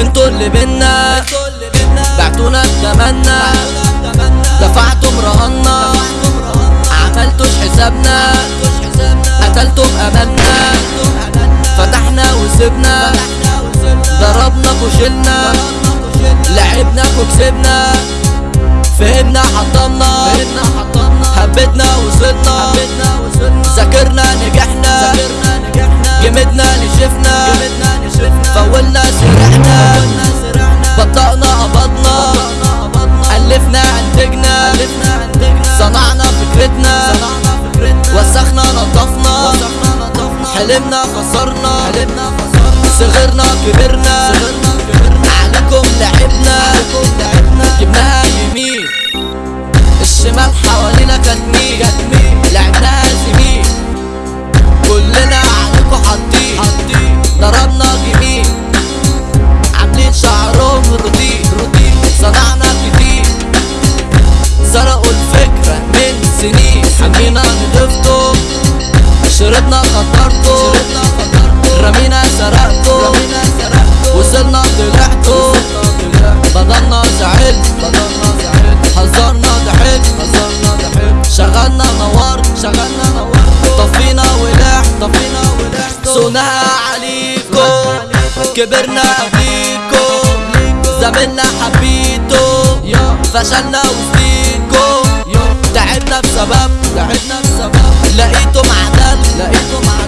أنتوا اللي بينا بعتونا بتمنى دفعتم رهنا عملتوش حسابنا قتلتم املنا فتحنا وسبنا ضربنا وشلنا لعبنا وكسبنا فهمنا حطمنا هبتنا وصلنا ذاكرنا نجحنا جمدنا نشفنا فولنا سرحنا بطأنا قبضنا ألفنا أنتجنا صنعنا فكرتنا وسخنا نضفنا حلمنا خسرنا صغرنا كبرنا. عليكم لعبنا. جبناها يمين الشمال حوالينا كانت مين؟ لعبناها زميل كلنا عليكم حاطين. ضربنا جميل عاملين شعرهم روتين. صنعنا كتير سرقوا الفكرة من سنين. حبينا نضفتم شربنا خطرتم رمينا سرقتم وصلنا طلعتم بدلنا زعل هزرنا ضحك شغلنا نورت شغلنا طفينا ولح طفينا ولح سونها كبرنا قبليكم زميلنا حبيتو. فشلنا وسطيكم تعبنا بسبب. تعبنا بسبب. لقيتم عدل لقيتم عدل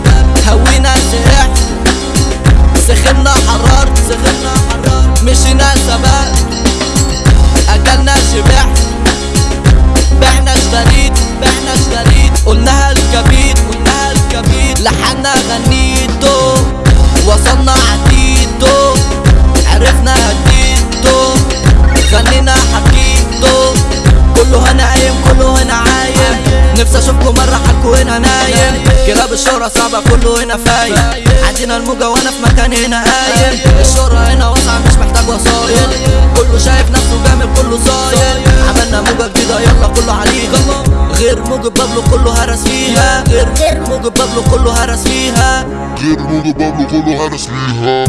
اشوفكم مرة حالكوا هنا نايم. كلاب الشهرة صعبة كله هنا فايق عندنا الموجة وأنا في مكان هنا قايم. الشهرة هنا واسعة مش محتاج وسايط كله شايف نفسه جامد كله صاير عملنا موجة جديدة يلا كله عليها. غير موجة بابلو كله هرس فيها. غير غير موجة بابلو كله هرس فيها. غير موجة بابلو كله هرس فيها.